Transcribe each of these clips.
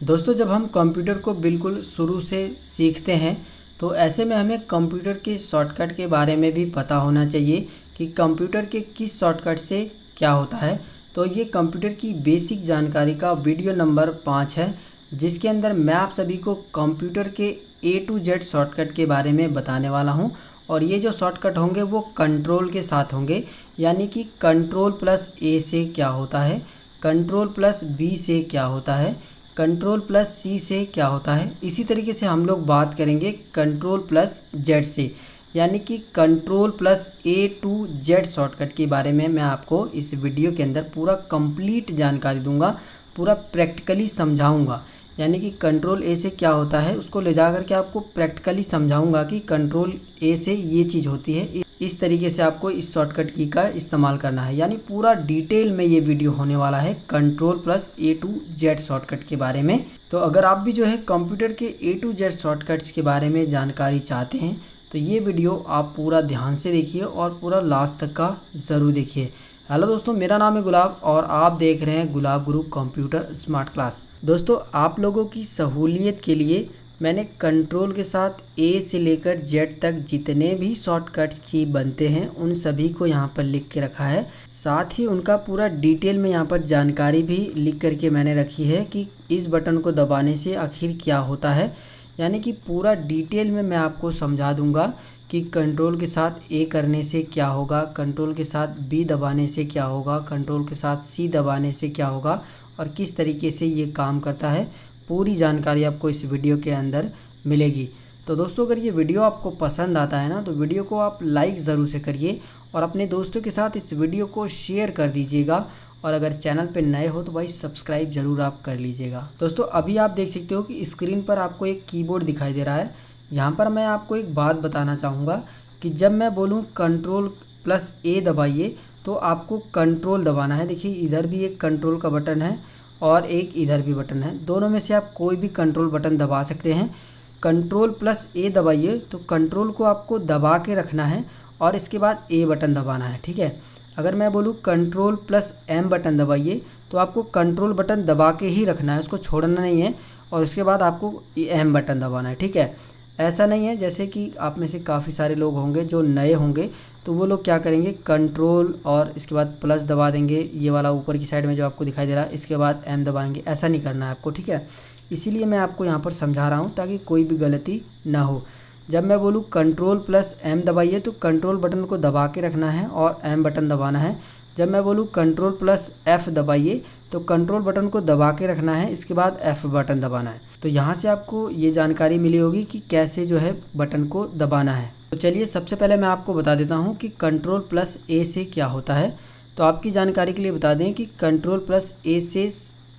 दोस्तों, जब हम कंप्यूटर को बिल्कुल शुरू से सीखते हैं तो ऐसे में हमें कंप्यूटर के शॉर्टकट के बारे में भी पता होना चाहिए कि कंप्यूटर के किस शॉर्टकट से क्या होता है। तो ये कंप्यूटर की बेसिक जानकारी का वीडियो नंबर पाँच है, जिसके अंदर मैं आप सभी को कंप्यूटर के ए टू जेड शॉर्टकट के बारे में बताने वाला हूँ। और ये जो शॉर्टकट होंगे, वो कंट्रोल के साथ होंगे, यानी कि कंट्रोल प्लस ए से क्या होता है, कंट्रोल प्लस बी से क्या होता है। कंट्रोल प्लस सी से क्या होता है? इसी तरीके से हम लोग बात करेंगे कंट्रोल प्लस जेड से, यानी कि control plus A to Z shortcut के बारे में मैं आपको इस वीडियो के अंदर पूरा कंप्लीट जानकारी दूँगा, पूरा प्रैक्टिकली समझाऊँगा। यानी कि कंट्रोल ए से क्या होता है, उसको ले जा करके आपको प्रैक्टिकली समझाऊँगा कि कंट्रोल ए से ये चीज़ होती है। इस तरीके से आपको इस शॉर्टकट की का इस्तेमाल करना है। यानी पूरा डिटेल में ये वीडियो होने वाला है control plus A to Z shortcut के बारे में। तो अगर आप भी जो है कंप्यूटर के ए टू जेड शॉर्टकट्स के बारे में जानकारी चाहते हैं तो ये वीडियो आप पूरा ध्यान से देखिए और पूरा लास्ट तक का ज़रूर देखिए। हेलो दोस्तों, मेरा नाम है गुलाब और आप देख रहे हैं गुलाब गुरु कंप्यूटर स्मार्ट क्लास दोस्तों, आप लोगों की सहूलियत के लिए मैंने कंट्रोल के साथ ए से लेकर जेड तक जितने भी शॉर्टकट्स की बनते हैं, उन सभी को यहाँ पर लिख के रखा है। साथ ही उनका पूरा डिटेल में यहाँ पर जानकारी भी लिख करके मैंने रखी है कि इस बटन को दबाने से आखिर क्या होता है। यानी कि पूरा डिटेल में मैं आपको समझा दूँगा कि कंट्रोल के साथ ए करने से क्या होगा कंट्रोल के साथ बी दबाने से क्या होगा कंट्रोल के साथ सी दबाने से क्या होगा और किस तरीके से ये काम करता है। पूरी जानकारी आपको इस वीडियो के अंदर मिलेगी। तो दोस्तों, अगर ये वीडियो आपको पसंद आता है ना तो वीडियो को आप लाइक ज़रूर से करिए और अपने दोस्तों के साथ इस वीडियो को शेयर कर दीजिएगा और अगर चैनल पे नए हो तो भाई सब्सक्राइब ज़रूर आप कर लीजिएगा। दोस्तों, अभी आप देख सकते हो कि स्क्रीन पर आपको एक कीबोर्ड दिखाई दे रहा है। यहाँ पर मैं आपको एक बात बताना चाहूँगा कि जब मैं बोलूँ कंट्रोल प्लस ए दबाइए तो आपको कंट्रोल दबाना है। देखिए, इधर भी एक कंट्रोल का बटन है। और एक इधर भी बटन है। दोनों में से आप कोई भी कंट्रोल बटन दबा सकते हैं। कंट्रोल प्लस ए दबाइए तो कंट्रोल को आपको दबा के रखना है और इसके बाद ए बटन दबाना है, ठीक है? अगर मैं बोलूँ कंट्रोल प्लस एम बटन दबाइए तो आपको कंट्रोल बटन दबा के ही रखना है, उसको छोड़ना नहीं है और उसके बाद आपको एम बटन दबाना है, ठीक है? ऐसा नहीं है, जैसे कि आप में से काफ़ी सारे लोग होंगे जो नए होंगे तो वो लोग क्या करेंगे कंट्रोल और इसके बाद प्लस दबा देंगे, ये वाला ऊपर की साइड में जो आपको दिखाई दे रहा है, इसके बाद एम दबाएँगे, ऐसा नहीं करना है आपको, ठीक है? इसीलिए मैं आपको यहाँ पर समझा रहा हूँ, ताकि कोई भी गलती ना हो। जब मैं बोलूँ कंट्रोल प्लस एम दबाइए तो कंट्रोल बटन को दबा के रखना है और एम बटन दबाना है। जब मैं बोलूँ कंट्रोल प्लस एफ़ दबाइए तो कंट्रोल बटन को दबा के रखना है, इसके बाद एफ़ बटन दबाना है। तो यहाँ से आपको ये जानकारी मिली होगी कि कैसे जो है बटन को दबाना है। तो चलिए, सबसे पहले मैं आपको बता देता हूँ कि कंट्रोल प्लस ए से क्या होता है। तो आपकी जानकारी के लिए बता दें कि कंट्रोल प्लस ए से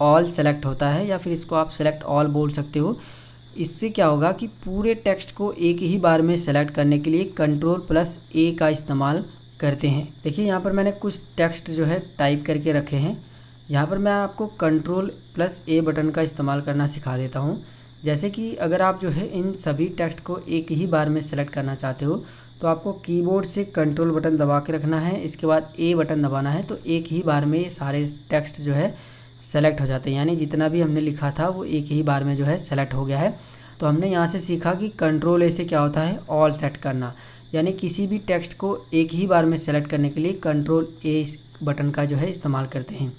ऑल सेलेक्ट होता है, या फिर इसको आप सेलेक्ट ऑल बोल सकते हो। इससे क्या होगा कि पूरे टेक्स्ट को एक ही बार में सेलेक्ट करने के लिए कंट्रोल प्लस ए का इस्तेमाल करते हैं। देखिए, यहाँ पर मैंने कुछ टेक्स्ट जो है टाइप करके रखे हैं। यहाँ पर मैं आपको कंट्रोल प्लस ए बटन का इस्तेमाल करना सिखा देता हूँ। जैसे कि अगर आप जो है इन सभी टेक्स्ट को एक ही बार में सेलेक्ट करना चाहते हो तो आपको कीबोर्ड से कंट्रोल बटन दबा के रखना है। इसके बाद ए बटन दबाना है तो एक ही बार में ये सारे टेक्स्ट जो है सेलेक्ट हो जाते हैं। यानी जितना भी हमने लिखा था, वो एक ही बार में जो है सेलेक्ट हो गया है। तो हमने यहाँ से सीखा कि कंट्रोल ए से क्या होता है, ऑल सेट करना। यानी किसी भी टेक्स्ट को एक ही बार में सेलेक्ट करने के लिए कंट्रोल ए बटन का जो है इस्तेमाल करते हैं।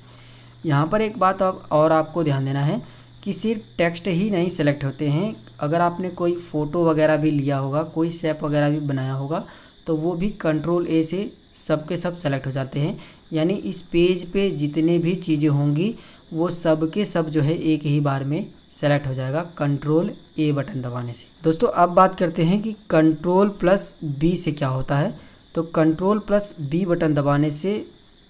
यहाँ पर एक बात अब और आपको ध्यान देना है कि सिर्फ़ टेक्स्ट ही नहीं सेलेक्ट होते हैं। अगर आपने कोई फ़ोटो वगैरह भी लिया होगा, कोई सेप वगैरह भी बनाया होगा तो वो भी कंट्रोल ए से सब के सब सेलेक्ट हो जाते हैं। यानी इस पेज पे जितने भी चीज़ें होंगी, वो सब के सब जो है एक ही बार में सेलेक्ट हो जाएगा कंट्रोल ए बटन दबाने से। दोस्तों अब बात करते हैं कि कंट्रोल प्लस बी से क्या होता है। तो कंट्रोल प्लस बी बटन दबाने से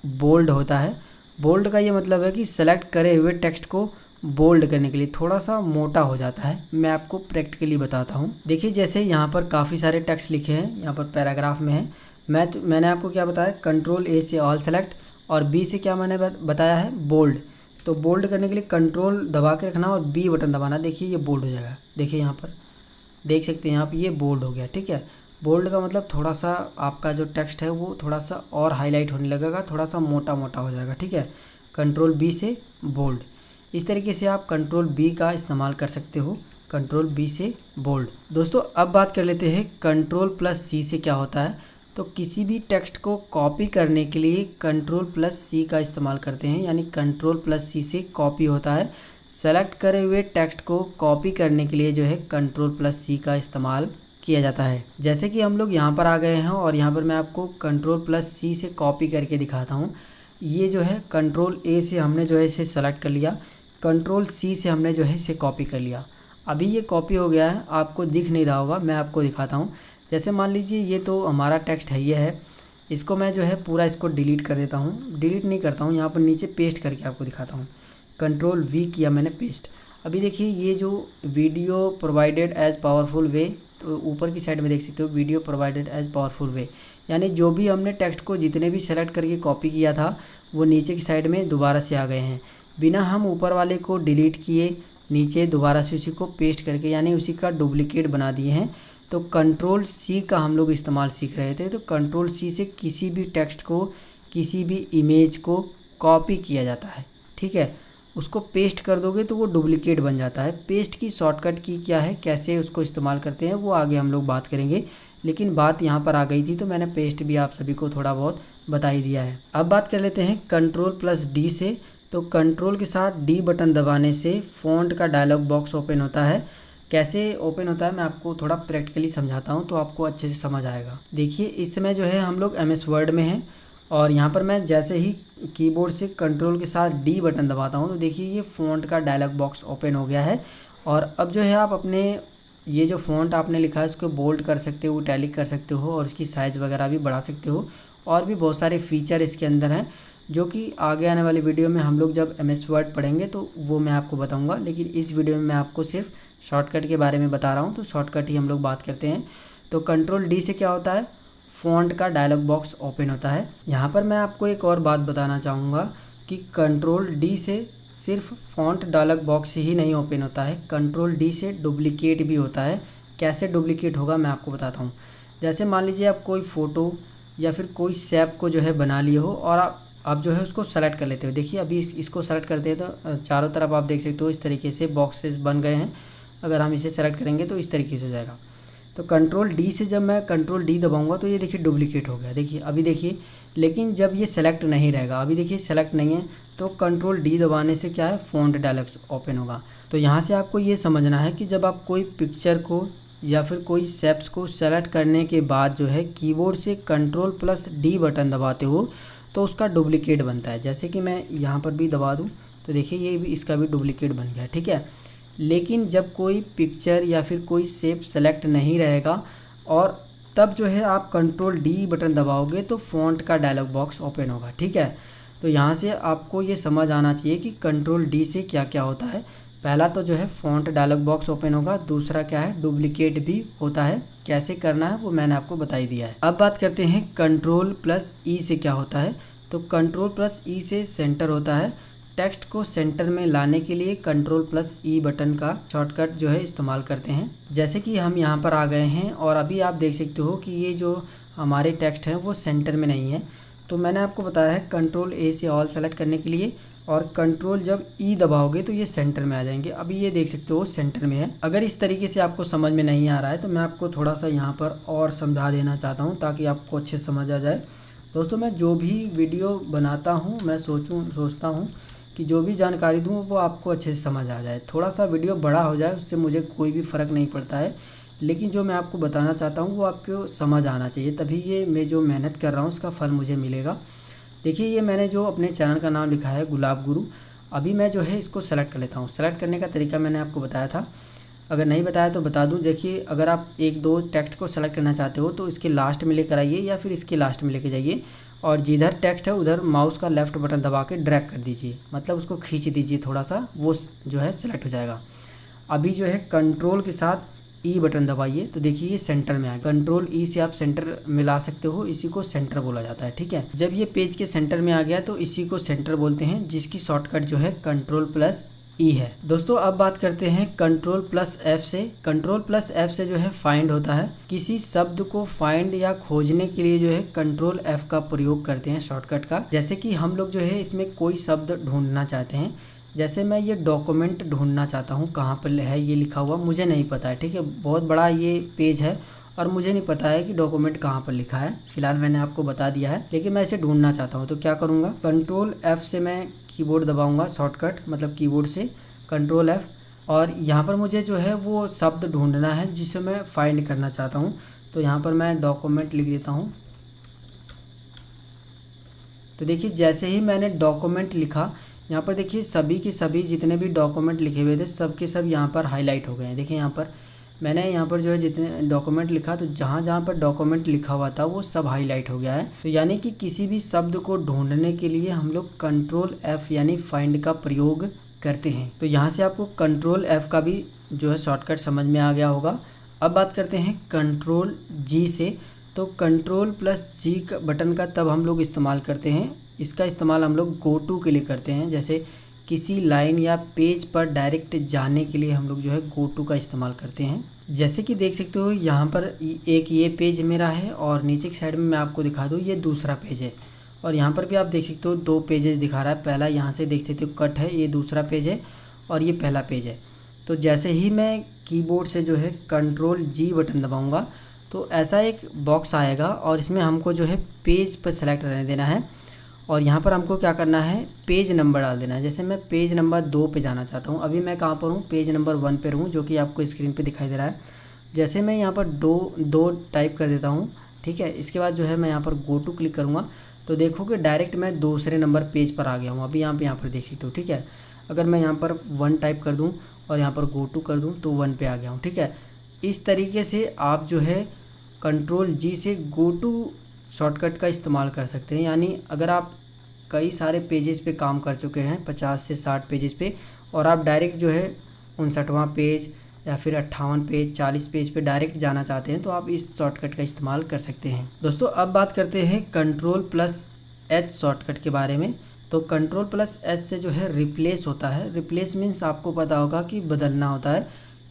बोल्ड होता है। बोल्ड का ये मतलब है कि सेलेक्ट करे हुए टेक्स्ट को बोल्ड करने के लिए थोड़ा सा मोटा हो जाता है। मैं आपको प्रैक्टिकली बताता हूँ। देखिए जैसे यहाँ पर काफ़ी सारे टेक्स्ट लिखे हैं यहाँ पर पैराग्राफ में है। मैं तो, मैंने आपको क्या बताया कंट्रोल ए से ऑल सेलेक्ट और बी से क्या मैंने बताया है बोल्ड तो बोल्ड करने के लिए कंट्रोल दबा के रखना और बी बटन दबाना। देखिए, ये बोल्ड हो जाएगा। देखिए यहाँ पर। देख सकते हैं पर ये बोल्ड हो गया, ठीक है? बोल्ड का मतलब थोड़ा सा आपका जो टेक्स्ट है वो थोड़ा सा और हाईलाइट होने लगेगा थोड़ा सा मोटा मोटा हो जाएगा, ठीक है? कंट्रोल बी से बोल्ड इस तरीके से आप कंट्रोल बी का इस्तेमाल कर सकते हो। कंट्रोल बी से बोल्ड दोस्तों, अब बात कर लेते हैं कंट्रोल प्लस सी से क्या होता है। तो किसी भी टेक्स्ट को कॉपी करने के लिए कंट्रोल प्लस सी का इस्तेमाल करते हैं, यानी कंट्रोल प्लस सी से कॉपी होता है। सेलेक्ट करे हुए टेक्स्ट को कॉपी करने के लिए जो है कंट्रोल प्लस सी का इस्तेमाल किया जाता है। जैसे कि हम लोग यहाँ पर आ गए हैं और यहाँ पर मैं आपको कंट्रोल प्लस सी से कॉपी करके दिखाता हूँ। ये जो है कंट्रोल ए से हमने जो है इसे सेलेक्ट कर लिया, कंट्रोल सी से हमने जो है इसे कॉपी कर लिया। अभी ये कॉपी हो गया है, आपको दिख नहीं रहा होगा, मैं आपको दिखाता हूँ। जैसे मान लीजिए ये तो हमारा टेक्स्ट है, ये है। इसको मैं जो है पूरा इसको डिलीट कर देता हूँ। डिलीट नहीं करता हूँ, यहाँ पर नीचे पेस्ट करके आपको दिखाता हूँ। कंट्रोल वी किया मैंने पेस्ट अभी देखिए ये जो video provided as powerful way तो ऊपर की साइड में देख सकते हो video provided as powerful way यानी जो भी हमने टेक्स्ट को जितने भी सेलेक्ट करके कॉपी किया था, वो नीचे की साइड में दोबारा से आ गए हैं। बिना हम ऊपर वाले को डिलीट किए, नीचे दोबारा से उसी को पेस्ट करके, यानी उसी का डुप्लीकेट बना दिए हैं। तो कंट्रोल सी का हम लोग इस्तेमाल सीख रहे थे तो कंट्रोल सी से किसी भी टेक्स्ट को, किसी भी इमेज को कॉपी किया जाता है, ठीक है? उसको पेस्ट कर दोगे तो वो डुप्लीकेट बन जाता है। पेस्ट की शॉर्टकट की क्या है, कैसे उसको इस्तेमाल करते हैं, वो आगे हम लोग बात करेंगे। लेकिन बात यहाँ पर आ गई थी तो मैंने पेस्ट भी आप सभी को थोड़ा बहुत बता ही दिया है। अब बात कर लेते हैं कंट्रोल प्लस डी से। तो कंट्रोल के साथ डी बटन दबाने से फ़ॉन्ट का डायलॉग बॉक्स ओपन होता है। कैसे ओपन होता है, मैं आपको थोड़ा प्रैक्टिकली समझाता हूँ तो आपको अच्छे से समझ आएगा। देखिए इस समय जो है, हम लोग एम एस वर्ड में हैं और यहाँ पर मैं जैसे ही कीबोर्ड से कंट्रोल के साथ डी बटन दबाता हूँ तो देखिए, ये फ़ॉन्ट का डायलॉग बॉक्स ओपन हो गया है और अब जो है, आप अपने, ये जो फ़ॉन्ट आपने लिखा है उसको बोल्ड कर सकते हो टैलिक कर सकते हो और उसकी साइज़ वगैरह भी बढ़ा सकते हो और भी बहुत सारे फीचर इसके अंदर हैं। जो कि आगे आने वाली वीडियो में हम लोग जब एम एस वर्ड पढ़ेंगे तो वो मैं आपको बताऊँगा। लेकिन इस वीडियो में मैं आपको सिर्फ़ शॉर्टकट के बारे में बता रहा हूँ तो शॉर्टकट ही हम लोग बात करते हैं। तो कंट्रोल डी से क्या होता है? फ़ॉन्ट का डायलॉग बॉक्स ओपन होता है। यहाँ पर मैं आपको एक और बात बताना चाहूँगा कि कंट्रोल डी से सिर्फ़ फ़ॉन्ट डायलॉग बॉक्स ही नहीं ओपन होता है। कंट्रोल डी से डुप्लीकेट भी होता है। कैसे डुप्लीकेट होगा मैं आपको बताता हूँ। जैसे मान लीजिए आप कोई फ़ोटो या फिर कोई सेप को जो है बना लिए हो और आप आप जो है उसको सेलेक्ट कर लेते हो। देखिए अभी इस, इसको सेलेक्ट करते हैं तो चारों तरफ़ आप देख सकते हो इस तरीके से बॉक्सेस बन गए हैं। अगर हम इसे सेलेक्ट करेंगे तो इस तरीके से हो जाएगा। तो कंट्रोल डी से जब मैं कंट्रोल डी दबाऊँगा तो ये देखिए डुप्लीकेट हो गया। देखिए अभी देखिए लेकिन जब ये सेलेक्ट नहीं रहेगा अभी देखिए सेलेक्ट नहीं है तो कंट्रोल डी दबाने से क्या है? फ़ॉन्ट डायलॉग्स ओपन होगा। तो यहाँ से आपको ये समझना है कि जब आप कोई पिक्चर को या फिर कोई सेप्स को सेलेक्ट करने के बाद जो है कीबोर्ड से कंट्रोल प्लस डी बटन दबाते हो तो उसका डुप्लीकेट बनता है। जैसे कि मैं यहाँ पर भी दबा दूँ तो देखिए ये भी इसका भी डुप्लीकेट बन गया, ठीक है? लेकिन जब कोई पिक्चर या फिर कोई सेप सेलेक्ट नहीं रहेगा और तब जो है आप कंट्रोल डी बटन दबाओगे तो फ़ॉन्ट का डायलॉग बॉक्स ओपन होगा, ठीक है? तो यहाँ से आपको ये समझ आना चाहिए कि कंट्रोल डी से क्या क्या होता है। पहला तो जो है फ़ॉन्ट डायलॉग बॉक्स ओपन होगा, दूसरा क्या है डुप्लीकेट भी होता है। कैसे करना है, वो मैंने आपको बताई दिया है। अब बात करते हैं कंट्रोल प्लस ई से क्या होता है। तो कंट्रोल प्लस ई से सेंटर होता है। टेक्स्ट को सेंटर में लाने के लिए कंट्रोल प्लस ई बटन का शॉर्टकट जो है इस्तेमाल करते हैं। जैसे कि हम यहाँ पर आ गए हैं और अभी आप देख सकते हो कि ये जो हमारे टेक्स्ट हैं, वो सेंटर में नहीं है। तो मैंने आपको बताया है कंट्रोल ए से ऑल सेलेक्ट करने के लिए। और कंट्रोल जब ई e दबाओगे तो ये सेंटर में आ जाएँगे। अभी ये देख सकते हो सेंटर में है। अगर इस तरीके से आपको समझ में नहीं आ रहा है तो मैं आपको थोड़ा सा यहाँ पर और समझा देना चाहता हूँ, ताकि आपको अच्छे समझ आ जाए। दोस्तों, मैं जो भी वीडियो बनाता हूँ, मैं सोचूँ, सोचता हूँ कि जो भी जानकारी दूँ, वो आपको अच्छे से समझ आ जाए। थोड़ा सा वीडियो बड़ा हो जाए, उससे मुझे कोई भी फ़र्क नहीं पड़ता है। लेकिन जो मैं आपको बताना चाहता हूँ, वो आपको समझ आना चाहिए। तभी ये मैं जो मेहनत कर रहा हूँ, उसका फल मुझे मिलेगा। देखिए, ये मैंने जो अपने चैनल का नाम लिखा है, गुलाब गुरु, अभी मैं जो है इसको सेलेक्ट कर लेता हूँ। सेलेक्ट करने का तरीका मैंने आपको बताया था। अगर नहीं बताया तो बता दूँ, देखिए, अगर आप एक दो टेक्स्ट को सेलेक्ट करना चाहते हो तो इसके लास्ट में लेकर आइए या फिर इसके लास्ट में लेके जाइए। और जिधर टेक्स्ट है, उधर माउस का लेफ़्ट बटन दबा के ड्रैग कर दीजिए। मतलब उसको खींच दीजिए थोड़ा सा, वो जो है सेलेक्ट हो जाएगा। अभी जो है कंट्रोल के साथ ई e बटन दबाइए तो देखिए ये सेंटर में आए कंट्रोल ई से आप सेंटर मिला सकते हो, इसी को सेंटर बोला जाता है, ठीक है? जब ये पेज के सेंटर में आ गया तो इसी को सेंटर बोलते हैं, जिसकी शॉर्टकट जो है कंट्रोल प्लस ई है। दोस्तों, अब बात करते हैं कंट्रोल प्लस एफ़ से। कंट्रोल प्लस एफ़ से जो है फाइंड होता है। किसी शब्द को फाइंड या खोजने के लिए जो है कंट्रोल एफ़ का प्रयोग करते हैं शॉर्टकट का। जैसे कि हम लोग जो है इसमें कोई शब्द ढूंढना चाहते हैं जैसे मैं ये डॉक्यूमेंट ढूंढना चाहता हूँ, कहाँ पर है, ये लिखा हुआ, मुझे नहीं पता है, ठीक है? बहुत बड़ा ये पेज है और मुझे नहीं पता है कि डॉक्यूमेंट कहाँ पर लिखा है। फ़िलहाल मैंने आपको बता दिया है, लेकिन मैं इसे ढूंढना चाहता हूँ। तो क्या करूँगा? कंट्रोल एफ़ से मैं कीबोर्ड दबाऊँगा शॉर्टकट मतलब कीबोर्ड से कंट्रोल एफ़ और यहाँ पर मुझे जो है वो शब्द ढूंढना है, जिसे मैं फाइंड करना चाहता हूँ। तो यहाँ पर मैं डॉक्यूमेंट लिख देता हूँ। तो देखिए, जैसे ही मैंने डॉक्यूमेंट लिखा यहाँ पर देखिए, सभी के सभी जितने भी डॉक्यूमेंट लिखे हुए थे, सब के सब यहाँ पर हाईलाइट हो गए हैं। देखिए यहाँ पर, मैंने यहाँ पर जो है जितने डॉक्यूमेंट लिखा तो जहाँ जहाँ पर डॉक्यूमेंट लिखा हुआ था, वो सब हाईलाइट हो गया है। तो यानी कि किसी भी शब्द को ढूँढने के लिए हम लोग कंट्रोल एफ़ यानी फाइंड का प्रयोग करते हैं। तो यहाँ से आपको कंट्रोल एफ़ का भी जो है शॉर्टकट समझ में आ गया होगा। अब बात करते हैं कंट्रोल जी से। तो कंट्रोल प्लस जी का बटन का तब हम लोग इस्तेमाल करते हैं। इसका इस्तेमाल हम लोग गो टू के लिए करते हैं। जैसे किसी लाइन या पेज पर डायरेक्ट जाने के लिए हम लोग जो है गो टू का इस्तेमाल करते हैं। जैसे कि देख सकते हो, यहाँ पर एक ये पेज मेरा है और नीचे की साइड में मैं आपको दिखा दूँ, ये दूसरा पेज है। और यहाँ पर भी आप देख सकते हो, दो पेजेस दिखा रहा है। पहला यहाँ से देख सकते हो कट है, ये दूसरा पेज है और ये पहला पेज है। तो जैसे ही मैं कीबोर्ड से जो है कंट्रोल जी बटन दबाऊँगा तो ऐसा एक बॉक्स आएगा और इसमें हमको जो है पेज पर सेलेक्ट रहने देना है। और यहाँ पर हमको क्या करना है? पेज नंबर डाल देना है। जैसे मैं पेज नंबर दो पे जाना चाहता हूँ। अभी मैं कहाँ पर हूँ? पेज नंबर वन पर हूँ जो कि आपको स्क्रीन पे दिखाई दे रहा है। जैसे मैं यहाँ पर दो दो टाइप कर देता हूँ, ठीक है? इसके बाद जो है मैं यहाँ पर गो टू क्लिक करूँगा। तो देखो कि डायरेक्ट मैं दूसरे नंबर पेज पर आ गया हूँ। अभी यहाँ पर यहाँ पर देख सकते हो, ठीक है? अगर मैं यहाँ पर वन टाइप कर दूँ और यहाँ पर गो टू कर दूँ तो वन पे आ गया हूँ, ठीक है? इस तरीके से आप जो है कंट्रोल जी से गो टू शॉर्टकट का इस्तेमाल कर सकते हैं। यानी अगर आप कई सारे पेजेस पे काम कर चुके हैं, पचास से साठ पेजेस पे, और आप डायरेक्ट जो है उनसठवां पेज या फिर अट्ठावन पेज चालीस पेज पे डायरेक्ट जाना चाहते हैं तो आप इस शॉर्टकट का इस्तेमाल कर सकते हैं। दोस्तों, अब बात करते हैं कंट्रोल प्लस एच शॉर्टकट के बारे में। तो कंट्रोल प्लस एच से जो है रिप्लेस होता है। रिप्लेस मीन्स आपको पता होगा कि बदलना होता है।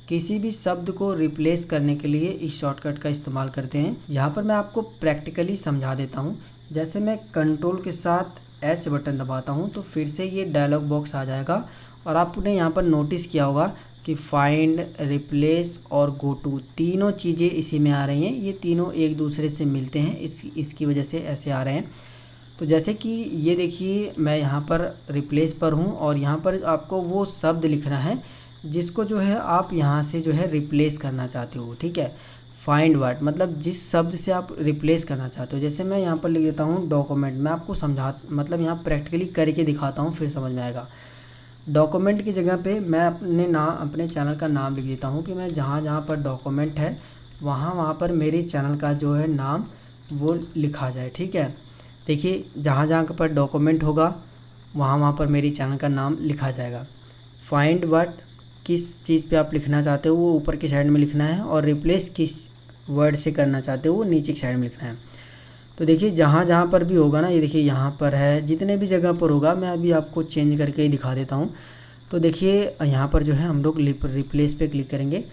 किसी भी शब्द को रिप्लेस करने के लिए इस शॉर्टकट का इस्तेमाल करते हैं। यहाँ पर मैं आपको प्रैक्टिकली समझा देता हूँ। जैसे मैं कंट्रोल के साथ एच बटन दबाता हूँ तो फिर से ये डायलॉग बॉक्स आ जाएगा। और आपने यहाँ पर नोटिस किया होगा कि फाइंड रिप्लेस और गो टू तीनों चीज़ें इसी में आ रही हैं। ये तीनों एक दूसरे से मिलते हैं। इस, इसकी वजह से ऐसे आ रहे हैं। तो जैसे कि ये देखिए, मैं यहाँ पर रिप्लेस पर हूँ और यहाँ पर आपको वो शब्द लिखना है। जिसको जो है आप यहाँ से जो है रिप्लेस करना चाहते हो, ठीक है? फाइंड वर्ड मतलब जिस शब्द से आप रिप्लेस करना चाहते हो, जैसे मैं यहाँ पर लिख देता हूँ डॉक्यूमेंट मैं आपको समझा मतलब यहाँ प्रैक्टिकली करके दिखाता हूँ, फिर समझ में आएगा। डॉक्यूमेंट की जगह पे मैं अपने नाम अपने चैनल का नाम लिख देता हूँ कि मैं जहाँ जहाँ पर डॉक्यूमेंट है, वहाँ वहाँ पर मेरे चैनल का जो है नाम वो लिखा जाए, ठीक है? देखिए, जहाँ जहाँ पर डॉक्यूमेंट होगा, वहाँ वहाँ पर मेरी चैनल का नाम लिखा जाएगा। फाइंड वर्ड किस चीज़ पे आप लिखना चाहते हो, वो ऊपर की साइड में लिखना है और रिप्लेस किस वर्ड से करना चाहते हो, वो नीचे की साइड में लिखना है। तो देखिए, जहाँ जहाँ पर भी होगा ना, ये देखिए यहाँ पर है, जितने भी जगह पर होगा, मैं अभी आपको चेंज करके ही दिखा देता हूँ। तो देखिए, यहाँ पर जो है, हम लोग रिप्लेस पे क्लिक करेंगे।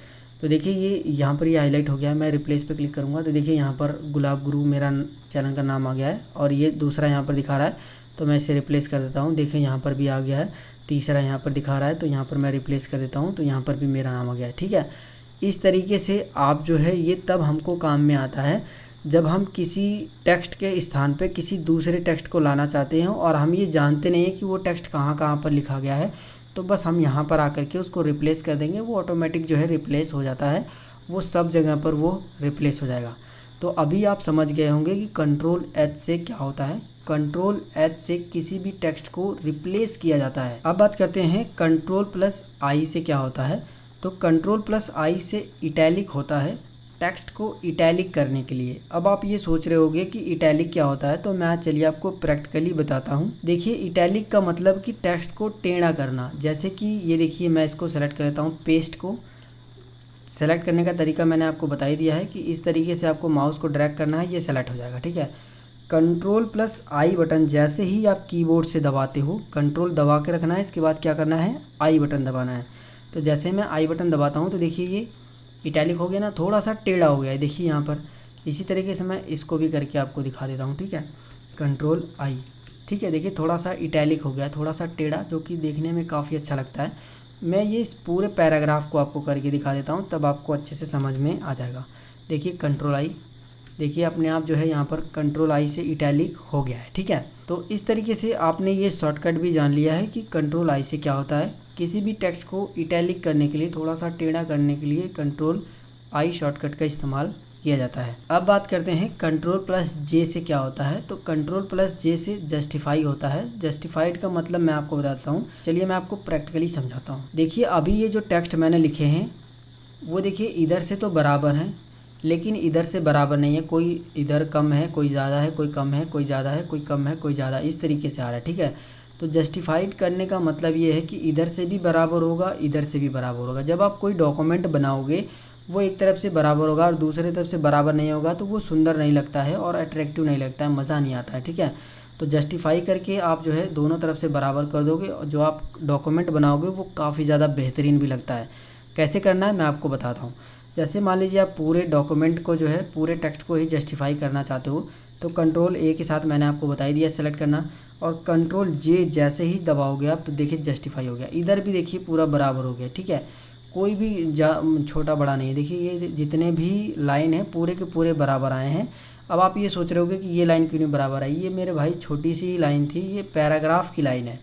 तो देखिए, ये यहाँ पर ये हाईलाइट हो गया है मैं रिप्लेस पे क्लिक करूँगा। तो देखिए, यहाँ पर गुलाब गुरु मेरा चैनल का नाम आ गया है और ये दूसरा यहाँ पर दिखा रहा है तो मैं इसे रिप्लेस कर देता हूँ। देखिए, यहाँ पर भी आ गया है। तीसरा यहाँ पर दिखा रहा है तो यहाँ पर मैं रिप्लेस कर देता हूँ तो यहाँ पर भी मेरा नाम आ गया, ठीक है? इस तरीके से आप जो है, ये तब हमको काम में आता है, जब हम किसी टेक्स्ट के स्थान पे किसी दूसरे टेक्स्ट को लाना चाहते हैं और हम ये जानते नहीं हैं कि वो टेक्स्ट कहाँ कहाँ पर लिखा गया है तो बस हम यहाँ पर आकर के उसको रिप्लेस कर देंगे, वो ऑटोमेटिक जो है रिप्लेस हो जाता है, वो सब जगह पर वो रिप्लेस हो जाएगा। तो अभी आप समझ गए होंगे कि कंट्रोल एच से क्या होता है। कंट्रोल एच से किसी भी टेक्स्ट को रिप्लेस किया जाता है। अब बात करते हैं कंट्रोल प्लस आई से क्या होता है। तो कंट्रोल प्लस आई से इटैलिक होता है टेक्स्ट को इटैलिक करने के लिए। अब आप ये सोच रहे होगे कि इटैलिक क्या होता है तो मैं चलिए आपको प्रैक्टिकली बताता हूँ। देखिए इटैलिक का मतलब कि टेक्स्ट को टेढ़ा करना। जैसे कि ये देखिए, मैं इसको सेलेक्ट कर लेता हूँ पेस्ट को। सेलेक्ट करने का तरीका मैंने आपको बता ही दिया है कि इस तरीके से आपको माउस को ड्रैग करना है, ये सेलेक्ट हो जाएगा, ठीक है? कंट्रोल प्लस आई बटन जैसे ही आप कीबोर्ड से दबाते हो कंट्रोल दबा के रखना है, इसके बाद क्या करना है? आई बटन दबाना है। तो जैसे मैं आई बटन दबाता हूँ तो देखिए ये इटैलिक हो गया ना थोड़ा सा टेढ़ा हो गया है, देखिए यहाँ पर। इसी तरीके से मैं इसको भी करके आपको दिखा देता हूँ, ठीक है? कंट्रोल आई ठीक है? देखिए थोड़ा सा इटैलिक हो गया थोड़ा सा टेढ़ा, जो कि देखने में काफ़ी अच्छा लगता है। मैं ये इस पूरे पैराग्राफ को आपको करके दिखा देता हूँ, तब आपको अच्छे से समझ में आ जाएगा। देखिए कंट्रोल आई देखिए, अपने आप जो है यहाँ पर कंट्रोल आई से इटैलिक हो गया है, ठीक है? तो इस तरीके से आपने ये शॉर्टकट भी जान लिया है कि कंट्रोल आई से क्या होता है। किसी भी टेक्स्ट को इटैलिक करने के लिए, थोड़ा सा टेढ़ा करने के लिए कंट्रोल आई शॉर्टकट का इस्तेमाल किया जाता है। अब बात करते हैं कंट्रोल प्लस जे से क्या होता है। तो कंट्रोल प्लस जे से जस्टिफाई होता है। जस्टिफाइड का मतलब मैं आपको बताता हूँ। चलिए मैं आपको प्रैक्टिकली समझाता हूँ। देखिए, अभी ये जो टेक्स्ट मैंने लिखे हैं, वो देखिए इधर से तो बराबर हैं, लेकिन इधर से बराबर नहीं है। कोई इधर कम है, कोई ज़्यादा है, कोई कम है, कोई ज़्यादा है, कोई कम है, कोई ज़्यादा। इस तरीके से आ रहा है, ठीक है? तो जस्टिफाइड करने का मतलब ये है कि इधर से भी बराबर होगा, इधर से भी बराबर होगा। जब आप कोई डॉक्यूमेंट बनाओगे वो एक तरफ़ से बराबर होगा और दूसरे तरफ़ से बराबर नहीं होगा तो वो सुंदर नहीं लगता है और अट्रैक्टिव नहीं लगता है, मज़ा नहीं आता है, ठीक है? तो जस्टिफाई करके आप जो है दोनों तरफ़ से बराबर कर दोगे और जो आप डॉक्यूमेंट बनाओगे, वो काफ़ी ज़्यादा बेहतरीन भी लगता है। कैसे करना है, मैं आपको बताता हूँ। जैसे मान लीजिए आप पूरे डॉक्यूमेंट को जो है, पूरे टेक्स्ट को ही जस्टिफाई करना चाहते हो तो कंट्रोल ए के साथ मैंने आपको बता ही दिया सेलेक्ट करना और कंट्रोल जे जैसे ही दबाओगे आप तो देखिए जस्टिफाई हो गया। इधर भी देखिए पूरा बराबर हो गया, ठीक है? कोई भी छोटा बड़ा नहीं है। देखिए, ये जितने भी लाइन है, पूरे के पूरे बराबर आए हैं। अब आप ये सोच रहे होगे कि ये लाइन क्यों नहीं बराबर आई? ये मेरे भाई छोटी सी लाइन थी, ये पैराग्राफ की लाइन है।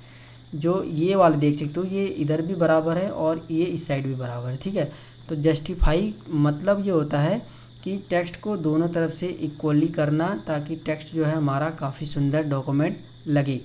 जो ये वाले देख सकते हो, ये इधर भी बराबर है और ये इस साइड भी बराबर है, ठीक है? तो जस्टिफाई मतलब ये होता है कि टेक्स्ट को दोनों तरफ़ से इक्वली करना ताकि टेक्स्ट जो है हमारा काफ़ी सुंदर डॉक्यूमेंट लगे।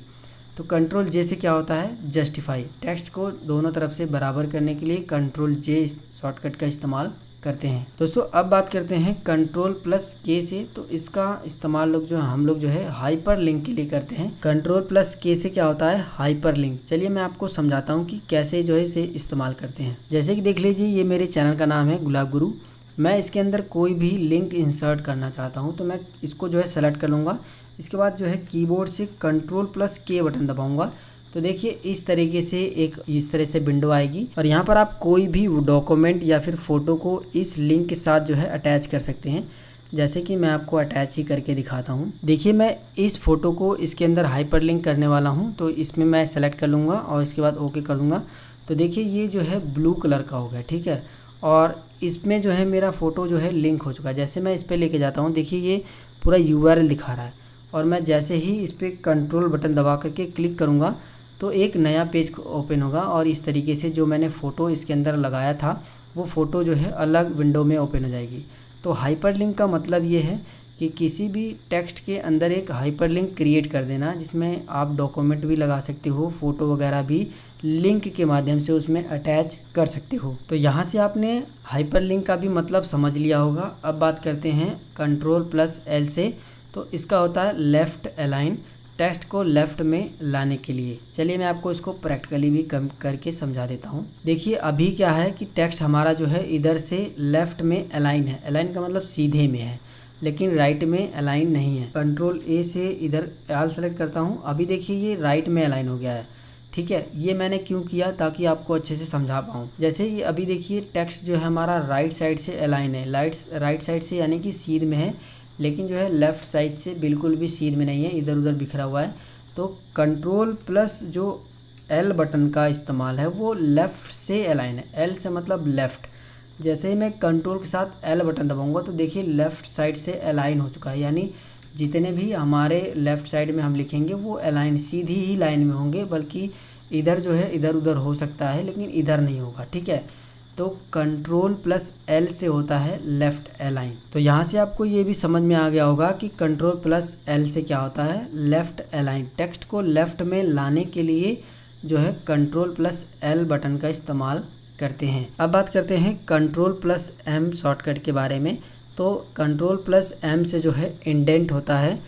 तो कंट्रोल जे से क्या होता है? जस्टिफाई टेक्स्ट को दोनों तरफ़ से बराबर करने के लिए कंट्रोल जे शॉर्टकट का इस्तेमाल करते हैं। दोस्तों, अब बात करते हैं कंट्रोल प्लस के से। तो इसका इस्तेमाल लोग जो है, हम लोग जो है हाइपर लिंक के लिए करते हैं। कंट्रोल प्लस के से क्या होता है? हाइपर लिंक चलिए मैं आपको समझाता हूँ कि कैसे जो है इसे इस्तेमाल करते हैं। जैसे कि देख लीजिए, ये मेरे चैनल का नाम है गुलाब गुरु। मैं इसके अंदर कोई भी लिंक इंसर्ट करना चाहता हूँ तो मैं इसको जो है सेलेक्ट कर लूँगा। इसके बाद जो है कीबोर्ड से कंट्रोल प्लस के बटन दबाऊँगा। तो देखिए, इस तरीके से एक, इस तरह से विंडो आएगी। और यहाँ पर आप कोई भी डॉक्यूमेंट या फिर फ़ोटो को इस लिंक के साथ जो है अटैच कर सकते हैं। जैसे कि मैं आपको अटैच ही करके दिखाता हूँ। देखिए, मैं इस फ़ोटो को इसके अंदर हाइपर लिंक करने वाला हूँ तो इसमें मैं सेलेक्ट कर लूँगा और इसके बाद ओके कर लूँगा तो देखिए, ये जो है ब्लू कलर का हो गया, ठीक है? और इसमें जो है मेरा फ़ोटो जो है लिंक हो चुका है। जैसे मैं इस पर लेके जाता हूँ, देखिए ये पूरा यूआरएल दिखा रहा है। और मैं जैसे ही इस पर कंट्रोल बटन दबा करके क्लिक करूँगा तो एक नया पेज ओपन होगा और इस तरीके से जो मैंने फ़ोटो इसके अंदर लगाया था, वो फ़ोटो जो है अलग विंडो में ओपन हो जाएगी। तो हाइपरलिंक का मतलब ये है कि किसी भी टेक्स्ट के अंदर एक हाइपरलिंक क्रिएट कर देना, जिसमें आप डॉक्यूमेंट भी लगा सकते हो फ़ोटो वगैरह भी लिंक के माध्यम से उसमें अटैच कर सकते हो। तो यहाँ से आपने हाइपरलिंक का भी मतलब समझ लिया होगा। अब बात करते हैं कंट्रोल प्लस एल से। तो इसका होता है लेफ़्ट अलाइन टेक्स्ट को लेफ़्ट में लाने के लिए। चलिए मैं आपको इसको प्रैक्टिकली भी कम करके समझा देता हूँ। देखिए, अभी क्या है कि टेक्स्ट हमारा जो है इधर से लेफ़्ट में अलाइन है। अलाइन का मतलब सीधे में है, लेकिन राइट में अलाइन नहीं है। कंट्रोल ए से इधर आल सेलेक्ट करता हूँ। अभी देखिए, ये राइट में अलाइन हो गया है। ठीक है, ये मैंने क्यों किया ताकि आपको अच्छे से समझा पाऊँ? जैसे ये अभी देखिए, टेक्स्ट जो है हमारा राइट साइड से अलाइन है। लाइट राइट साइड से यानी कि सीध में है। लेकिन जो है लेफ़्ट साइड से बिल्कुल भी सीध में नहीं है इधर उधर बिखरा हुआ है। तो कंट्रोल प्लस जो एल बटन का इस्तेमाल है, वो लेफ़्ट से अलाइन है। एल से मतलब लेफ़्ट जैसे ही मैं कंट्रोल के साथ एल बटन दबाऊँगा तो देखिए लेफ़्ट साइड से अलाइन हो चुका है। यानी जितने भी हमारे लेफ़्ट साइड में हम लिखेंगे, वो अलाइन सीधी ही लाइन में होंगे, बल्कि इधर जो है इधर उधर हो सकता है, लेकिन इधर नहीं होगा। ठीक है? तो कंट्रोल प्लस एल से होता है लेफ़्ट अलाइन तो यहाँ से आपको ये भी समझ में आ गया होगा कि कंट्रोल प्लस एल से क्या होता है? लेफ़्ट अलाइन टेक्स्ट को लेफ़्ट में लाने के लिए जो है कंट्रोल प्लस एल बटन का इस्तेमाल करते हैं। अब बात करते हैं कंट्रोल प्लस एम शॉर्टकट के बारे में। तो कंट्रोल प्लस एम से जो है इंडेंट होता है।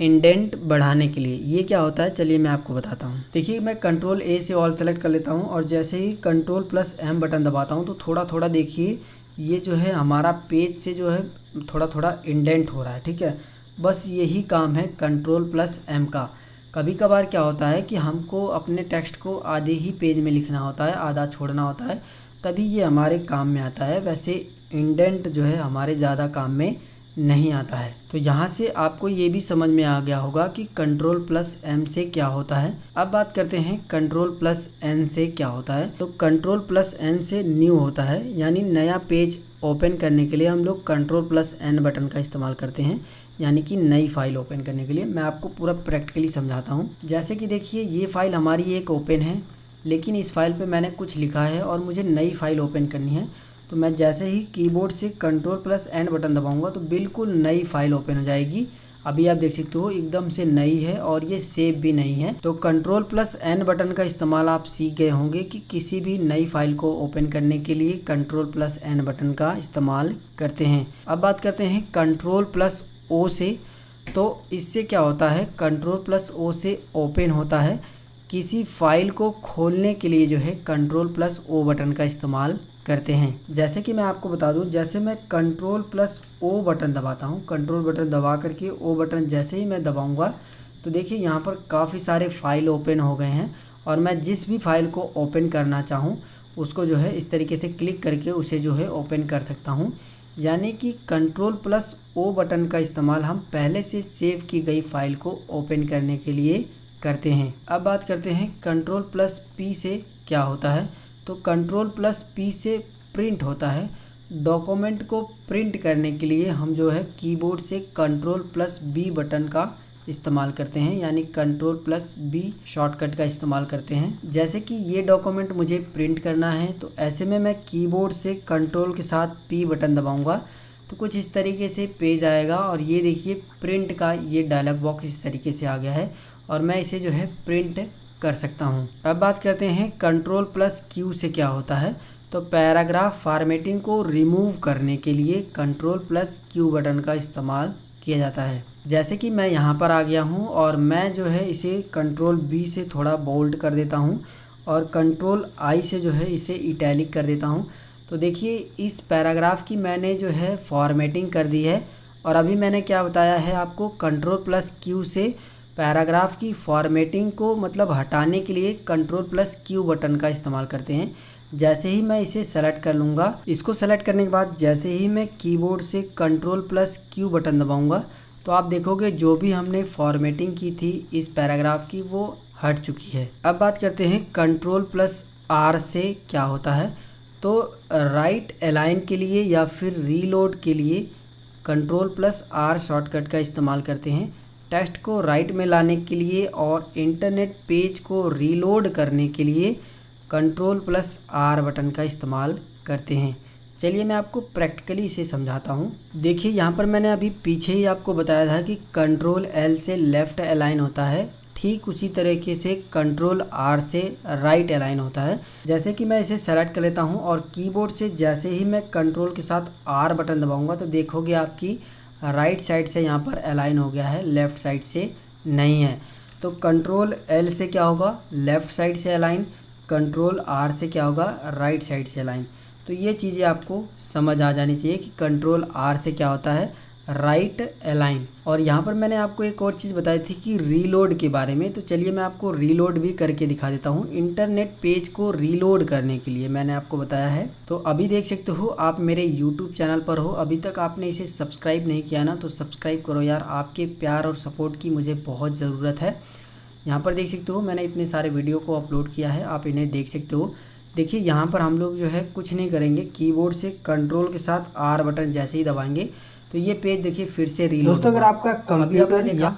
इंडेंट बढ़ाने के लिए। ये क्या होता है? चलिए मैं आपको बताता हूँ। देखिए, मैं कंट्रोल ए से ऑल सेलेक्ट कर लेता हूँ और जैसे ही कंट्रोल प्लस एम बटन दबाता हूँ तो थोड़ा थोड़ा देखिए, ये जो है हमारा पेज से जो है थोड़ा थोड़ा इंडेंट हो रहा है, ठीक है? बस यही काम है कंट्रोल प्लस एम का। कभी कभार क्या होता है कि हमको अपने टेक्स्ट को आधे ही पेज में लिखना होता है, आधा छोड़ना होता है, तभी ये हमारे काम में आता है। वैसे इंडेंट जो है हमारे ज़्यादा काम में नहीं आता है। तो यहाँ से आपको ये भी समझ में आ गया होगा कि कंट्रोल प्लस एम से क्या होता है। अब बात करते हैं कंट्रोल प्लस एन से क्या होता है। तो कंट्रोल प्लस एन से न्यू होता है, यानी नया पेज ओपन करने के लिए हम लोग कंट्रोल प्लस एन बटन का इस्तेमाल करते हैं, यानी कि नई फ़ाइल ओपन करने के लिए। मैं आपको पूरा प्रैक्टिकली समझाता हूँ। जैसे कि देखिए, ये फ़ाइल हमारी एक ओपन है, लेकिन इस फ़ाइल पे मैंने कुछ लिखा है और मुझे नई फ़ाइल ओपन करनी है। तो मैं जैसे ही कीबोर्ड से कंट्रोल प्लस एंड बटन दबाऊँगा तो बिल्कुल नई फ़ाइल ओपन हो जाएगी। अभी आप देख सकते हो, एकदम से नई है और ये सेव भी नहीं है। तो कंट्रोल प्लस एन बटन का इस्तेमाल आप सीख गए होंगे कि किसी भी नई फ़ाइल को ओपन करने के लिए कंट्रोल प्लस एन बटन का इस्तेमाल करते हैं। अब बात करते हैं कंट्रोल प्लस ओ से। तो इससे क्या होता है? कंट्रोल प्लस ओ से ओपन होता है। किसी फ़ाइल को खोलने के लिए जो है कंट्रोल प्लस ओ बटन का इस्तेमाल करते हैं। जैसे कि मैं आपको बता दूँ, जैसे मैं कंट्रोल प्लस ओ बटन दबाता हूँ कंट्रोल बटन दबा करके ओ बटन जैसे ही मैं दबाऊँगा तो देखिए यहाँ पर काफ़ी सारे फ़ाइल ओपन हो गए हैं और मैं जिस भी फ़ाइल को ओपन करना चाहूँ, उसको जो है इस तरीके से क्लिक करके उसे जो है ओपन कर सकता हूँ। यानी कि कंट्रोल प्लस ओ बटन का इस्तेमाल हम पहले से सेव की गई फ़ाइल को ओपन करने के लिए करते हैं। अब बात करते हैं कंट्रोल प्लस पी से क्या होता है। तो कंट्रोल प्लस पी से प्रिंट होता है। डॉक्यूमेंट को प्रिंट करने के लिए हम जो है कीबोर्ड से कंट्रोल प्लस बी बटन का इस्तेमाल करते हैं, यानी कंट्रोल प्लस बी शॉर्टकट का इस्तेमाल करते हैं। जैसे कि ये डॉक्यूमेंट मुझे प्रिंट करना है तो ऐसे में मैं कीबोर्ड से कंट्रोल के साथ पी बटन दबाऊँगा तो कुछ इस तरीके से पेज आएगा। और ये देखिए प्रिंट का ये डायलॉग बॉक्स इस तरीके से आ गया है। और मैं इसे जो है प्रिंट कर सकता हूँ। अब बात करते हैं कंट्रोल प्लस क्यू से क्या होता है। तो पैराग्राफ फॉर्मेटिंग को रिमूव करने के लिए कंट्रोल प्लस क्यू बटन का इस्तेमाल किया जाता है। जैसे कि मैं यहाँ पर आ गया हूँ और मैं जो है इसे कंट्रोल बी से थोड़ा बोल्ड कर देता हूँ और कंट्रोल आई से जो है इसे इटैलिक कर देता हूँ। तो देखिए, इस पैराग्राफ की मैंने जो है फॉर्मेटिंग कर दी है और अभी मैंने क्या बताया है आपको कंट्रोल प्लस क्यू से पैराग्राफ की फॉर्मेटिंग को मतलब हटाने के लिए कंट्रोल प्लस क्यू बटन का इस्तेमाल करते हैं। जैसे ही मैं इसे सेलेक्ट कर लूँगा, इसको सेलेक्ट करने के बाद जैसे ही मैं कीबोर्ड से कंट्रोल प्लस क्यू बटन दबाऊँगा तो आप देखोगे जो भी हमने फॉर्मेटिंग की थी इस पैराग्राफ की वो हट चुकी है। अब बात करते हैं कंट्रोल प्लस आर से क्या होता है। तो राइट अलाइन के लिए या फिर रीलोड के लिए कंट्रोल प्लस आर शॉर्टकट का इस्तेमाल करते हैं। टेक्स्ट को राइट में लाने के लिए और इंटरनेट पेज को रीलोड करने के लिए कंट्रोल प्लस आर बटन का इस्तेमाल करते हैं। चलिए मैं आपको प्रैक्टिकली इसे समझाता हूँ। देखिए, यहाँ पर मैंने अभी पीछे ही आपको बताया था कि कंट्रोल एल से लेफ़्ट अलाइन होता है। ठीक उसी तरीके से कंट्रोल आर से राइट अलाइन होता है। जैसे कि मैं इसे सेलेक्ट कर लेता हूँ और कीबोर्ड से जैसे ही मैं कंट्रोल के साथ आर बटन दबाऊँगा तो देखोगे आपकी राइट साइड से यहाँ पर अलाइन हो गया है लेफ़्ट साइड से नहीं है। तो कंट्रोल एल से क्या होगा? लेफ़्ट साइड से अलाइन कंट्रोल आर से क्या होगा? राइट साइड से अलाइन तो ये चीज़ें आपको समझ आ जानी चाहिए कि कंट्रोल आर से क्या होता है राइट अलाइन। और यहाँ पर मैंने आपको एक और चीज़ बताई थी कि रीलोड के बारे में। तो चलिए मैं आपको रीलोड भी करके दिखा देता हूँ। इंटरनेट पेज को रीलोड करने के लिए मैंने आपको बताया है। तो अभी देख सकते हो, आप मेरे यूट्यूब चैनल पर हो। अभी तक आपने इसे सब्सक्राइब नहीं किया ना तो सब्सक्राइब करो यार। आपके प्यार और सपोर्ट की मुझे बहुत ज़रूरत है। यहाँ पर देख सकते हो, मैंने इतने सारे वीडियो को अपलोड किया है। आप इन्हें देख सकते हो। देखिए, यहाँ पर हम लोग जो है कुछ नहीं करेंगे। कीबोर्ड से कंट्रोल के साथ आर बटन जैसे ही दबाएँगे। तो ये पेज देखिए फिर से रीलोड दोस्तों अगर आपका कंप्यूटर देखा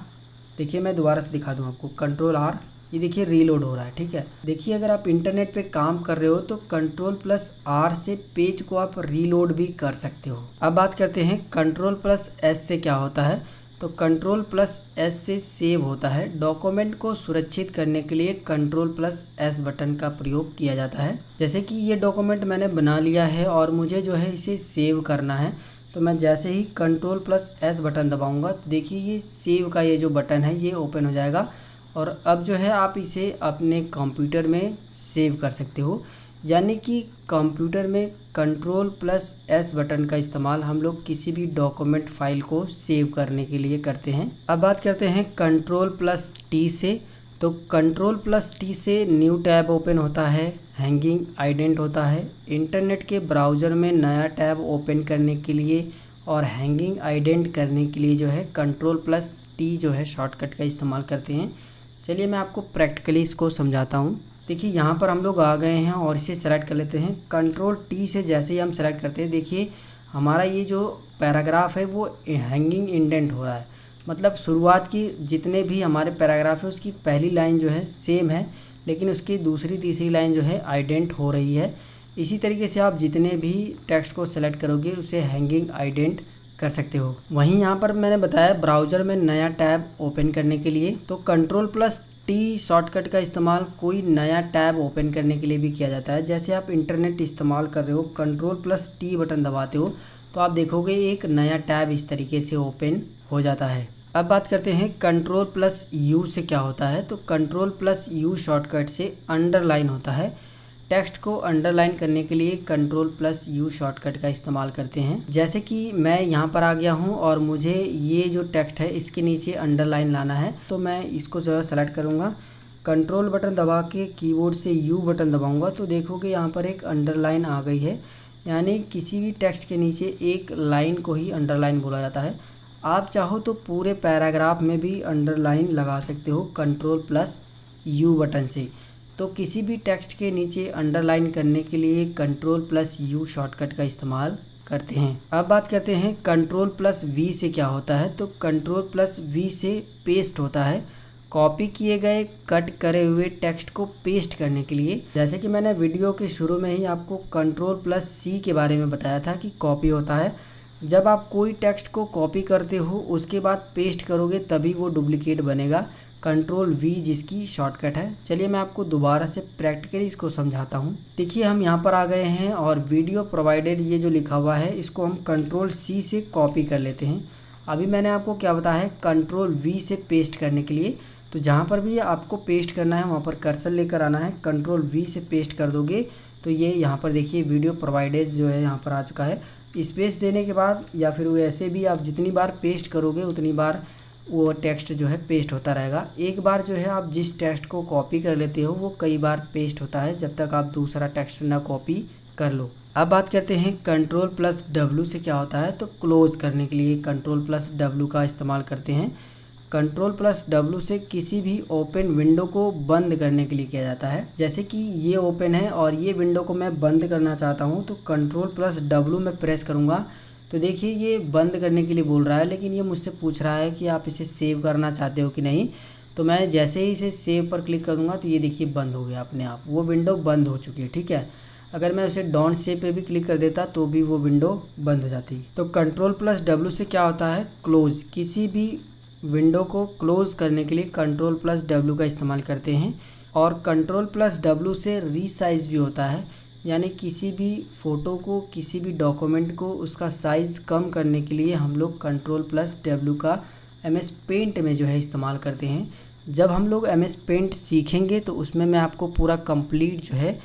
देखिए मैं दोबारा से दिखा दूँ आपको। कंट्रोल आर ये देखिए रीलोड हो रहा है ठीक है? देखिए अगर आप इंटरनेट पे काम कर रहे हो तो कंट्रोल प्लस आर से पेज को आप रीलोड भी कर सकते हो। अब बात करते हैं कंट्रोल प्लस एस से क्या होता है। तो कंट्रोल प्लस एस से सेव होता है। डॉक्यूमेंट को सुरक्षित करने के लिए कंट्रोल प्लस एस बटन का प्रयोग किया जाता है। जैसे कि ये डॉक्यूमेंट मैंने बना लिया है और मुझे जो है इसे सेव करना है। तो मैं जैसे ही कंट्रोल प्लस एस बटन दबाऊँगा तो देखिए ये सेव का ये जो बटन है, ये ओपन हो जाएगा। और अब जो है, आप इसे अपने कंप्यूटर में सेव कर सकते हो। यानी कि कंप्यूटर में कंट्रोल प्लस एस बटन का इस्तेमाल हम लोग किसी भी डॉक्यूमेंट फ़ाइल को सेव करने के लिए करते हैं। अब बात करते हैं कंट्रोल प्लस टी से। तो कंट्रोल प्लस टी से न्यू टैब ओपन होता है हैंगिंग आइडेंट होता है। इंटरनेट के ब्राउज़र में नया टैब ओपन करने के लिए और हैंगिंग आइडेंट करने के लिए जो है कंट्रोल प्लस टी जो है शॉर्टकट का इस्तेमाल करते हैं। चलिए मैं आपको प्रैक्टिकली इसको समझाता हूँ। देखिए, यहाँ पर हम लोग आ गए हैं और इसे सेलेक्ट कर लेते हैं। कंट्रोल टी से जैसे ही हम सेलेक्ट करते हैं, देखिए, हमारा ये जो पैराग्राफ है वो हैंगिंग इंडेंट हो रहा है। मतलब शुरुआत की जितने भी हमारे पैराग्राफ है, उसकी पहली लाइन जो है सेम है, लेकिन उसकी दूसरी, तीसरी लाइन जो है आइडेंट हो रही है। इसी तरीके से आप जितने भी टेक्स्ट को सेलेक्ट करोगे, उसे हैंगिंग आइडेंट कर सकते हो। वहीं यहाँ पर मैंने बताया ब्राउज़र में नया टैब ओपन करने के लिए तो कंट्रोल प्लस टी शॉर्टकट का इस्तेमाल कोई नया टैब ओपन करने के लिए भी किया जाता है। जैसे आप इंटरनेट इस्तेमाल कर रहे हो कंट्रोल प्लस टी बटन दबाते हो तो आप देखोगे एक नया टैब इस तरीके से ओपन हो जाता है। अब बात करते हैं कंट्रोल प्लस यू से क्या होता है। तो कंट्रोल प्लस यू शॉर्टकट से अंडरलाइन होता है। टेक्स्ट को अंडरलाइन करने के लिए कंट्रोल प्लस यू शॉर्टकट का इस्तेमाल करते हैं। जैसे कि मैं यहाँ पर आ गया हूँ और मुझे ये जो टेक्स्ट है, इसके नीचे अंडरलाइन लाना है। तो मैं इसको जो है सेलेक्ट करूँगा। कंट्रोल बटन दबा के कीबोर्ड से यू बटन दबाऊँगा। तो देखोगे यहाँ पर एक अंडरलाइन आ गई है। यानी किसी भी टेक्स्ट के नीचे एक लाइन को ही अंडरलाइन बोला जाता है। आप चाहो तो पूरे पैराग्राफ में भी अंडरलाइन लगा सकते हो कंट्रोल प्लस यू बटन से। तो किसी भी टेक्स्ट के नीचे अंडरलाइन करने के लिए कंट्रोल प्लस यू शॉर्टकट का इस्तेमाल करते हैं। अब बात करते हैं कंट्रोल प्लस वी से क्या होता है। तो कंट्रोल प्लस वी से पेस्ट होता है। कॉपी किए गए कट करे हुए टेक्स्ट को पेस्ट करने के लिए। जैसे कि मैंने वीडियो के शुरू में ही आपको कंट्रोल प्लस सी के बारे में बताया था कि कॉपी होता है। जब आप कोई टेक्स्ट को कॉपी करते हो, उसके बाद पेस्ट करोगे, तभी वो डुप्लीकेट बनेगा। कंट्रोल वी जिसकी शॉर्टकट है। चलिए मैं आपको दोबारा से प्रैक्टिकली इसको समझाता हूँ। देखिए, हम यहाँ पर आ गए हैं और वीडियो प्रोवाइडेड ये जो लिखा हुआ है, इसको हम कंट्रोल सी से कॉपी कर लेते हैं। अभी मैंने आपको क्या बताया है, कंट्रोल वी से पेस्ट करने के लिए। तो जहाँ पर भी आपको पेस्ट करना है, वहाँ पर कर्सर लेकर आना है। कंट्रोल वी से पेस्ट कर दोगे तो ये यहाँ पर देखिए, वीडियो प्रोवाइडेज जो है, यहाँ पर आ चुका है। स्पेस देने के बाद या फिर वैसे भी आप जितनी बार पेस्ट करोगे, उतनी बार वो टेक्स्ट जो है पेस्ट होता रहेगा। एक बार जो है आप जिस टेक्स्ट को कॉपी कर लेते हो, वो कई बार पेस्ट होता है जब तक आप दूसरा टेक्स्ट ना कॉपी कर लो। अब बात करते हैं कंट्रोल प्लस डब्लू से क्या होता है तो क्लोज़ करने के लिए कंट्रोल प्लस डब्लू का इस्तेमाल करते हैं। कंट्रोल प्लस डब्लू से किसी भी ओपन विंडो को बंद करने के लिए किया जाता है। जैसे कि ये ओपन है और ये विंडो को मैं बंद करना चाहता हूँ तो कंट्रोल प्लस डब्लू में प्रेस करूँगा। तो देखिए, ये बंद करने के लिए बोल रहा है, लेकिन ये मुझसे पूछ रहा है कि आप इसे सेव करना चाहते हो कि नहीं। तो मैं जैसे ही इसे सेव पर क्लिक करूँगा तो ये देखिए बंद हो गया अपने आप। वो विंडो बंद हो चुकी है, ठीक है? अगर मैं उसे डॉन सेव पे भी क्लिक कर देता तो भी वो विंडो बंद हो जाती। तो कंट्रोल प्लस डब्ल्यू से क्या होता है? क्लोज किसी भी विंडो को क्लोज करने के लिए कंट्रोल प्लस डब्ल्यू का इस्तेमाल करते हैं और कंट्रोल प्लस डब्ल्यू से रीसाइज भी होता है, यानी किसी भी फ़ोटो को, किसी भी डॉक्यूमेंट को उसका साइज़ कम करने के लिए हम लोग कंट्रोल प्लस डब्ल्यू का एम एस पेंट में जो है इस्तेमाल करते हैं। जब हम लोग एम एस पेंट सीखेंगे तो उसमें मैं आपको पूरा कंप्लीट जो है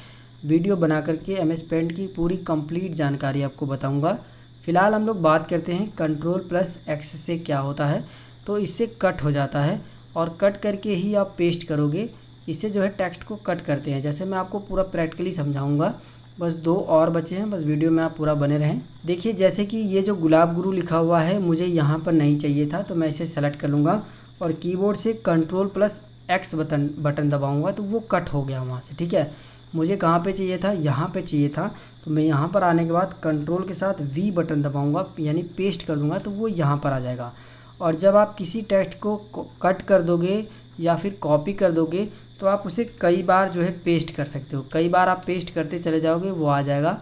वीडियो बना करके एम एस पेंट की पूरी कंप्लीट जानकारी आपको बताऊँगा। फ़िलहाल हम लोग बात करते हैं कंट्रोल प्लस एक्स से क्या होता है। तो इससे कट हो जाता है और कट करके ही आप पेस्ट करोगे। इससे जो है टेक्स्ट को कट करते हैं। जैसे मैं आपको पूरा प्रैक्टिकली समझाऊँगा। बस दो और बचे हैं। बस वीडियो में आप पूरा बने रहें। देखिए, जैसे कि ये जो गुलाब गुरु लिखा हुआ है, मुझे यहाँ पर नहीं चाहिए था तो मैं इसे सेलेक्ट कर लूँगा और कीबोर्ड से control plus X button button दबाऊँगा तो वो कट हो गया वहाँ से। ठीक है? मुझे कहाँ पे चाहिए था? यहाँ पे चाहिए था। तो मैं यहाँ पर आने के बाद कंट्रोल के साथ वी बटन दबाऊँगा, यानी पेस्ट कर दूँगा तो वो यहाँ पर आ जाएगा। और जब आप किसी टेक्स्ट को कट कर दोगे या फिर कॉपी कर दोगे तो आप उसे कई बार जो है पेस्ट कर सकते हो। कई बार आप पेस्ट करते चले जाओगे, वो आ जाएगा।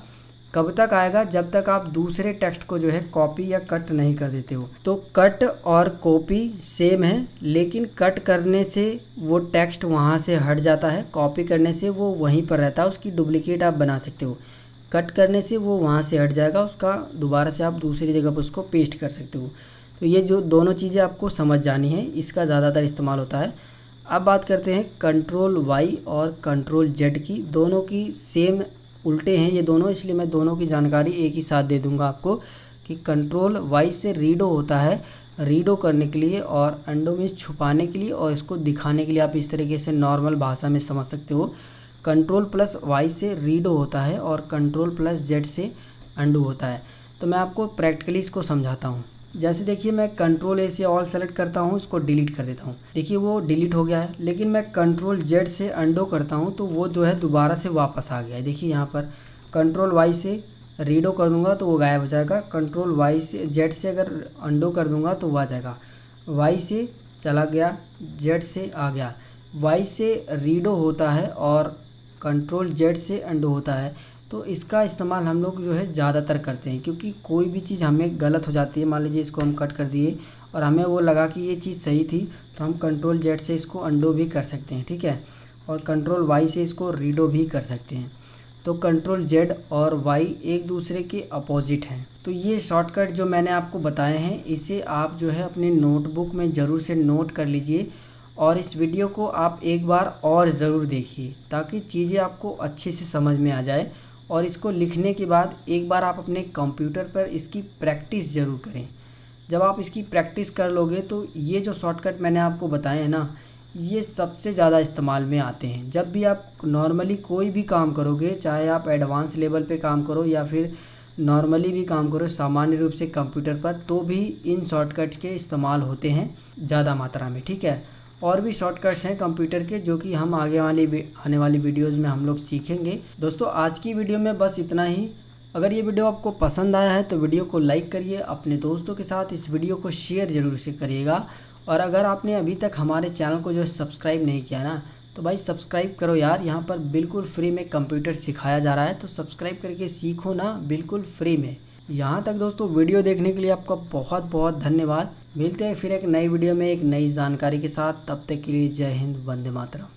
कब तक आएगा? जब तक आप दूसरे टेक्स्ट को जो है कॉपी या कट नहीं कर देते हो। तो कट और कॉपी सेम है, लेकिन कट करने से वो टेक्स्ट वहाँ से हट जाता है। कॉपी करने से वो वहीं पर रहता है, उसकी डुप्लीकेट आप बना सकते हो। कट करने से वो वहाँ से हट जाएगा, उसका दोबारा से आप दूसरी जगह पर उसको पेस्ट कर सकते हो। तो ये जो दोनों चीज़ें आपको समझ जानी है, इसका ज़्यादातर इस्तेमाल होता है। अब बात करते हैं कंट्रोल वाई और कंट्रोल जेड की। दोनों की सेम उल्टे हैं ये दोनों, इसलिए मैं दोनों की जानकारी एक ही साथ दे दूँगा आपको कि कंट्रोल वाई से रीडो होता है रीडो करने के लिए और अंडो में छुपाने के लिए और इसको दिखाने के लिए आप इस तरीके से नॉर्मल भाषा में समझ सकते हो। कंट्रोल प्लस वाई से रीडो होता है और कंट्रोल प्लस जेड से अंडू होता है। तो मैं आपको प्रैक्टिकली इसको समझाता हूँ। जैसे देखिए मैं कंट्रोल ए से ऑल सेलेक्ट करता हूँ, इसको डिलीट कर देता हूँ। देखिए वो डिलीट हो गया है, लेकिन मैं कंट्रोल जेड से अंडो करता हूँ तो वो जो है दोबारा से वापस आ गया है। देखिए यहाँ पर कंट्रोल वाई से रीडो कर दूँगा तो वो गायब हो जाएगा। कंट्रोल वाई से जेड से अगर अंडो कर दूँगा तो वो आ जाएगा। वाई से चला गया जेड से आ गया। वाई से रीडो होता है और कंट्रोल जेड से अंडो होता है। तो इसका इस्तेमाल हम लोग जो है ज़्यादातर करते हैं, क्योंकि कोई भी चीज़ हमें गलत हो जाती है, मान लीजिए इसको हम कट कर दिए और हमें वो लगा कि ये चीज़ सही थी तो हम कंट्रोल जेड से इसको अंडो भी कर सकते हैं, ठीक है? और कंट्रोल वाई से इसको रीडो भी कर सकते हैं। तो कंट्रोल जेड और वाई एक दूसरे के अपोजिट हैं। तो ये शॉर्टकट जो मैंने आपको बताए हैं, इसे आप जो है अपने नोटबुक में ज़रूर से नोट कर लीजिए और इस वीडियो को आप एक बार और ज़रूर देखिए, ताकि चीज़ें आपको अच्छे से समझ में आ जाए और इसको लिखने के बाद एक बार आप अपने कंप्यूटर पर इसकी प्रैक्टिस ज़रूर करें। जब आप इसकी प्रैक्टिस कर लोगे तो ये जो शॉर्टकट मैंने आपको बताए हैं ना, ये सबसे ज़्यादा इस्तेमाल में आते हैं। जब भी आप नॉर्मली कोई भी काम करोगे, चाहे आप एडवांस लेवल पे काम करो या फिर नॉर्मली भी काम करो सामान्य रूप से कंप्यूटर पर तो भी इन शॉर्टकट्स के इस्तेमाल होते हैं ज़्यादा मात्रा में, ठीक है? और भी शॉर्टकट्स हैं कंप्यूटर के, जो कि हम आगे वाली आने वाली वीडियोज़ में हम लोग सीखेंगे। दोस्तों, आज की वीडियो में बस इतना ही। अगर ये वीडियो आपको पसंद आया है तो वीडियो को लाइक करिए, अपने दोस्तों के साथ इस वीडियो को शेयर ज़रूर से करिएगा। और अगर आपने अभी तक हमारे चैनल को जो सब्सक्राइब नहीं किया ना तो भाई सब्सक्राइब करो यार। यहाँ पर बिल्कुल फ्री में कंप्यूटर सिखाया जा रहा है तो सब्सक्राइब करके सीखो ना बिल्कुल फ्री में। यहाँ तक दोस्तों वीडियो देखने के लिए आपका बहुत बहुत धन्यवाद। मिलते हैं फिर एक नई वीडियो में एक नई जानकारी के साथ। तब तक के लिए जय हिंद, वंदे मातरम।